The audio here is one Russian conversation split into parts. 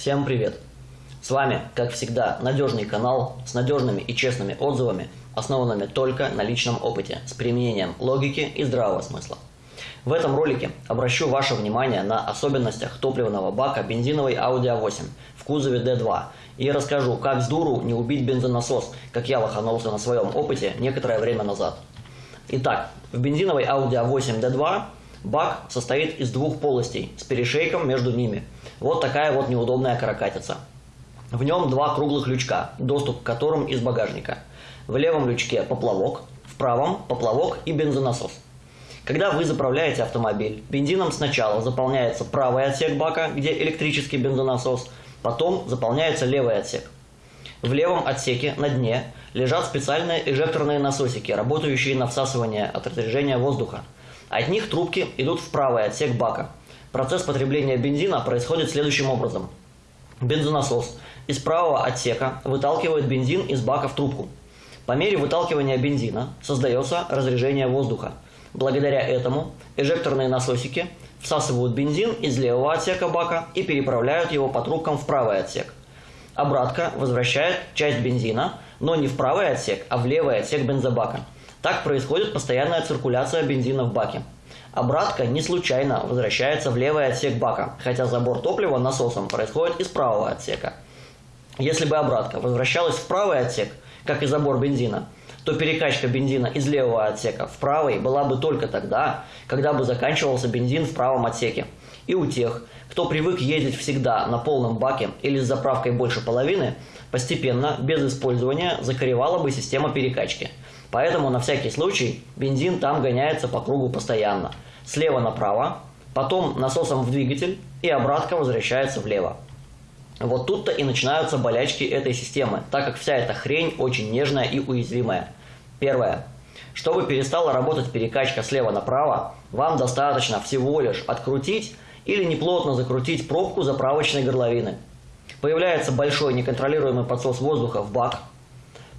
Всем привет! С вами, как всегда, надежный канал с надежными и честными отзывами, основанными только на личном опыте, с применением логики и здравого смысла. В этом ролике обращу ваше внимание на особенностях топливного бака бензиновой Audi A8 в кузове D2 и расскажу, как с дуру не убить бензонасос, как я лоханулся на своем опыте некоторое время назад. Итак, в бензиновой Audi A8 D2 бак состоит из двух полостей с перешейком между ними. Вот такая вот неудобная каракатица. В нем два круглых лючка, доступ к которым из багажника. В левом лючке поплавок, в правом поплавок и бензонасос. Когда вы заправляете автомобиль, бензином сначала заполняется правый отсек бака, где электрический бензонасос, потом заполняется левый отсек. В левом отсеке на дне лежат специальные эжекторные насосики, работающие на всасывание от разрежения воздуха. От них трубки идут в правый отсек бака. Процесс потребления бензина происходит следующим образом. Бензонасос из правого отсека выталкивает бензин из бака в трубку. По мере выталкивания бензина создается разрежение воздуха. Благодаря этому эжекторные насосики всасывают бензин из левого отсека бака и переправляют его по трубкам в правый отсек. Обратка возвращает часть бензина, но не в правый отсек, а в левый отсек бензобака. Так происходит постоянная циркуляция бензина в баке. Обратка не случайно возвращается в левый отсек бака, хотя забор топлива насосом происходит из правого отсека. Если бы обратка возвращалась в правый отсек, как и забор бензина, то перекачка бензина из левого отсека в правый была бы только тогда, когда бы заканчивался бензин в правом отсеке. И у тех, кто привык ездить всегда на полном баке или с заправкой больше половины, постепенно, без использования, закоревала бы система перекачки. Поэтому на всякий случай бензин там гоняется по кругу постоянно. Слева направо, потом насосом в двигатель и обратка возвращается влево. Вот тут-то и начинаются болячки этой системы, так как вся эта хрень очень нежная и уязвимая. Первое. Чтобы перестала работать перекачка слева направо, вам достаточно всего лишь открутить или неплотно закрутить пробку заправочной горловины. Появляется большой неконтролируемый подсос воздуха в бак.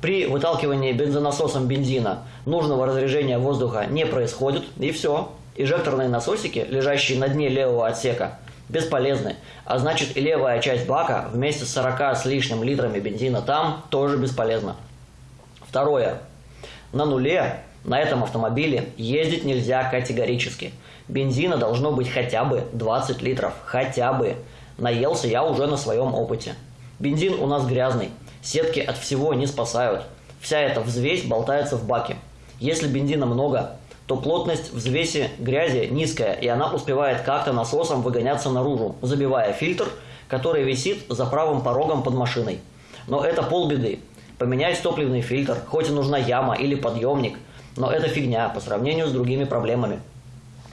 При выталкивании бензонасосом бензина нужного разрежения воздуха не происходит, и все. Эжекторные насосики, лежащие на дне левого отсека, бесполезны, а значит и левая часть бака вместе с 40 с лишним литрами бензина там тоже бесполезна. Второе. На нуле на этом автомобиле ездить нельзя категорически. Бензина должно быть хотя бы 20 литров. Хотя бы. Наелся я уже на своем опыте. Бензин у нас грязный. Сетки от всего не спасают. Вся эта взвесь болтается в баке. Если бензина много, то плотность взвеси грязи низкая, и она успевает как-то насосом выгоняться наружу, забивая фильтр, который висит за правым порогом под машиной. Но это полбеды. Поменять топливный фильтр, хоть и нужна яма или подъемник, но это фигня по сравнению с другими проблемами.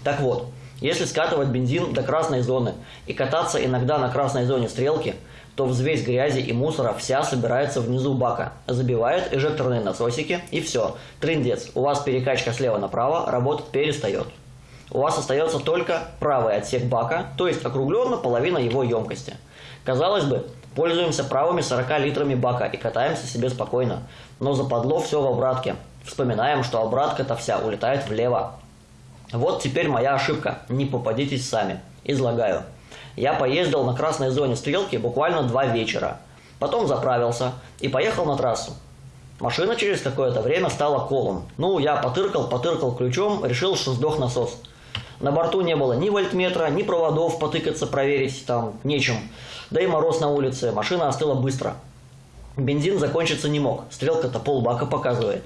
Так вот, если скатывать бензин до красной зоны и кататься иногда на красной зоне стрелки, то взвесь грязи и мусора вся собирается внизу бака, забивает эжекторные насосики и все. Трындец, у вас перекачка слева направо работать перестает. У вас остается только правый отсек бака, то есть округленно половина его емкости. Казалось бы, пользуемся правыми 40 литрами бака и катаемся себе спокойно, но западло все в обратке. Вспоминаем, что обратка-то вся улетает влево. Вот теперь моя ошибка, не попадитесь сами. Излагаю. Я поездил на красной зоне стрелки буквально два вечера. Потом заправился и поехал на трассу. Машина через какое-то время стала колом. Ну, я потыркал, потыркал ключом, решил, что сдох насос. На борту не было ни вольтметра, ни проводов потыкаться, проверить там нечем. Да и мороз на улице, машина остыла быстро. Бензин закончиться не мог, стрелка-то полбака показывает.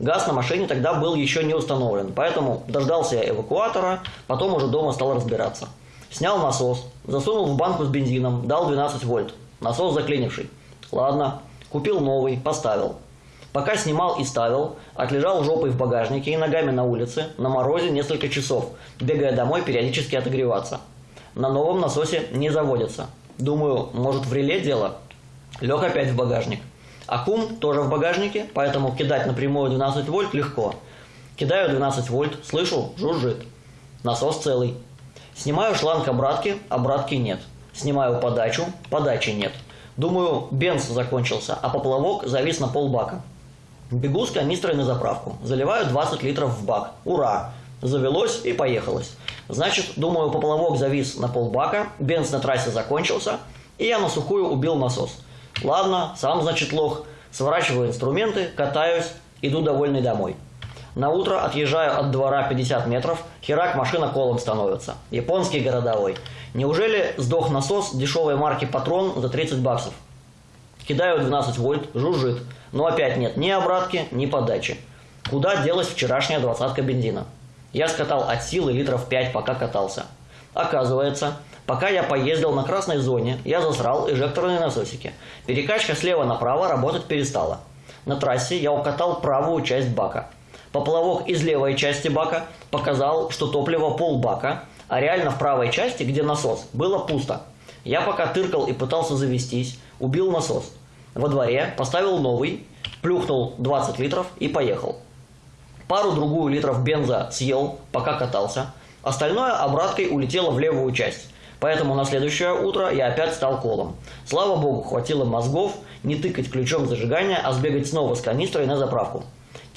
Газ на машине тогда был еще не установлен, поэтому дождался я эвакуатора, потом уже дома стал разбираться. Снял насос, засунул в банку с бензином, дал 12 вольт. Насос заклинивший. Ладно, купил новый, поставил. Пока снимал и ставил, отлежал жопой в багажнике и ногами на улице, на морозе несколько часов, бегая домой периодически отогреваться. На новом насосе не заводится. Думаю, может в реле дело? Лег опять в багажник. Аккум тоже в багажнике, поэтому кидать напрямую 12 вольт легко. Кидаю 12 вольт, слышу, жужжит. Насос целый. Снимаю шланг обратки, обратки нет. Снимаю подачу, подачи нет. Думаю, бенз закончился, а поплавок завис на полбака. Бегу с канистрой на заправку. Заливаю 20 литров в бак. Ура! Завелось и поехалось. Значит, думаю, поплавок завис на полбака, бенз на трассе закончился, и я на сухую убил насос. Ладно, сам, значит, лох. Сворачиваю инструменты, катаюсь, иду довольный домой. На утро отъезжаю от двора 50 метров, херак машина колом становится. Японский городовой. Неужели сдох насос дешевой марки Патрон за 30 баксов? Кидаю 12 вольт, жужжит. Но опять нет ни обратки, ни подачи. Куда делась вчерашняя двадцатка бензина? Я скатал от силы литров 5, пока катался. Оказывается, пока я поездил на красной зоне, я засрал эжекторные насосики. Перекачка слева направо работать перестала. На трассе я укатал правую часть бака. Поплавок из левой части бака показал, что топливо полбака, а реально в правой части, где насос, было пусто. Я пока тыркал и пытался завестись, убил насос. Во дворе поставил новый, плюхнул 20 литров и поехал. Пару-другую литров бенза съел, пока катался. Остальное обраткой улетело в левую часть. Поэтому на следующее утро я опять стал колом. Слава богу, хватило мозгов не тыкать ключом зажигания, а сбегать снова с канистрой на заправку.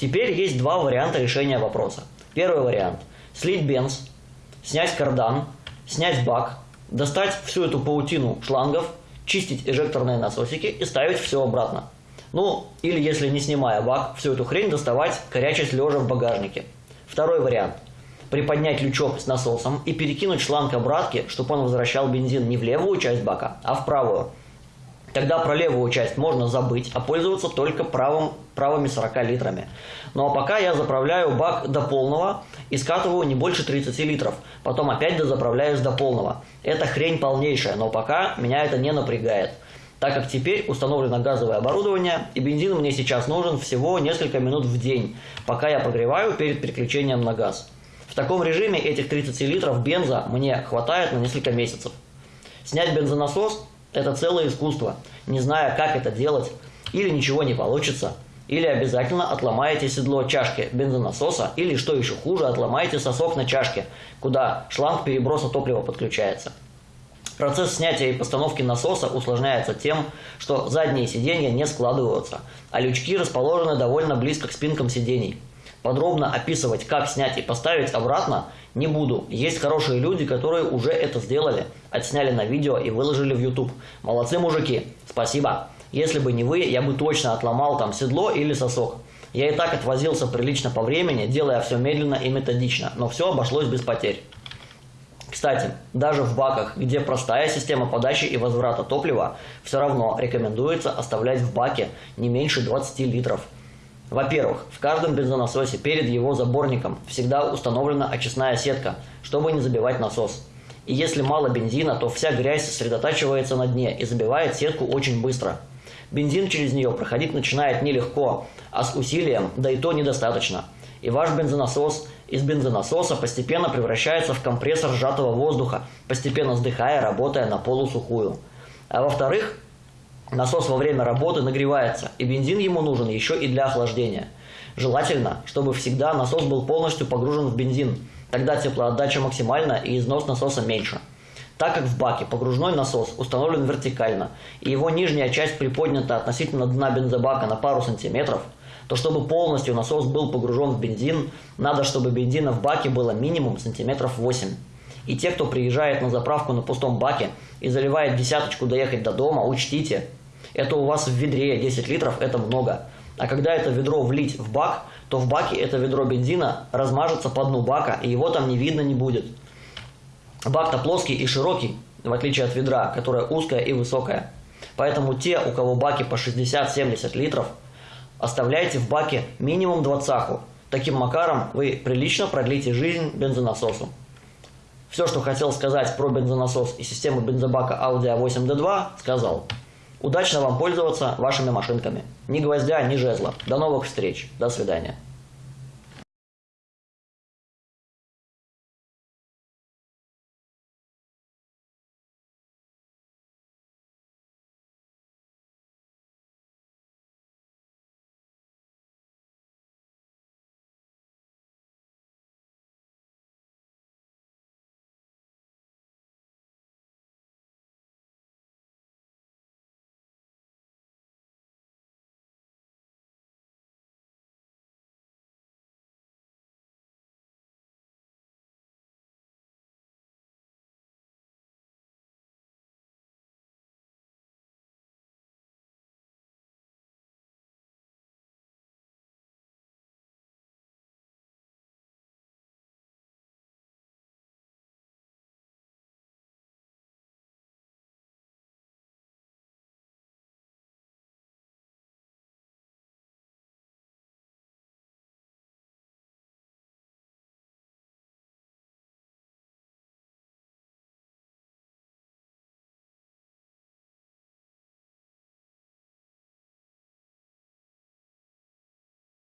Теперь есть два варианта решения вопроса. Первый вариант – слить бенз, снять кардан, снять бак, достать всю эту паутину шлангов, чистить эжекторные насосики и ставить все обратно. Ну, или если не снимая бак, всю эту хрень доставать, корячась лежа в багажнике. Второй вариант – приподнять лючок с насосом и перекинуть шланг обратки, чтобы он возвращал бензин не в левую часть бака, а в правую. Тогда про левую часть можно забыть, а пользоваться только правым, правыми 40 литрами. Ну а пока я заправляю бак до полного и скатываю не больше 30 литров. Потом опять дозаправляюсь до полного. Это хрень полнейшая, но пока меня это не напрягает. Так как теперь установлено газовое оборудование, и бензин мне сейчас нужен всего несколько минут в день, пока я прогреваю перед переключением на газ. В таком режиме этих 30 литров бенза мне хватает на несколько месяцев. Снять бензонасос – это целое искусство. Не зная, как это делать, или ничего не получится, или обязательно отломаете седло чашки бензонасоса, или, что еще хуже, отломаете сосок на чашке, куда шланг переброса топлива подключается. Процесс снятия и постановки насоса усложняется тем, что задние сиденья не складываются, а лючки расположены довольно близко к спинкам сидений. Подробно описывать, как снять и поставить обратно, не буду. Есть хорошие люди, которые уже это сделали, отсняли на видео и выложили в YouTube. Молодцы, мужики, спасибо. Если бы не вы, я бы точно отломал там седло или сосок. Я и так отвозился прилично по времени, делая все медленно и методично, но все обошлось без потерь. Кстати, даже в баках, где простая система подачи и возврата топлива, все равно рекомендуется оставлять в баке не меньше 20 литров. Во-первых, в каждом бензонасосе перед его заборником всегда установлена очистная сетка, чтобы не забивать насос. И если мало бензина, то вся грязь сосредотачивается на дне и забивает сетку очень быстро. Бензин через нее проходить начинает нелегко, а с усилием, да и то недостаточно. И ваш бензонасос из бензонасоса постепенно превращается в компрессор сжатого воздуха, постепенно сдыхая, работая на полусухую. А во-вторых, Насос во время работы нагревается, и бензин ему нужен еще и для охлаждения. Желательно, чтобы всегда насос был полностью погружен в бензин, тогда теплоотдача максимальна и износ насоса меньше. Так как в баке погружной насос установлен вертикально, и его нижняя часть приподнята относительно дна бензобака на пару сантиметров, то чтобы полностью насос был погружен в бензин, надо, чтобы бензина в баке было минимум сантиметров 8. И те, кто приезжает на заправку на пустом баке и заливает десяточку доехать до дома, учтите – это у вас в ведре 10 литров, это много. А когда это ведро влить в бак, то в баке это ведро бензина размажется по дну бака, и его там не видно не будет. Бак-то плоский и широкий, в отличие от ведра, которое узкое и высокое. Поэтому те, у кого баки по 60-70 литров, оставляйте в баке минимум двадцаху. Таким макаром вы прилично продлите жизнь бензонасосу. Все, что хотел сказать про бензонасос и систему бензобака Audi A8D2, сказал. Удачно вам пользоваться вашими машинками. Ни гвоздя, ни жезла. До новых встреч. До свидания.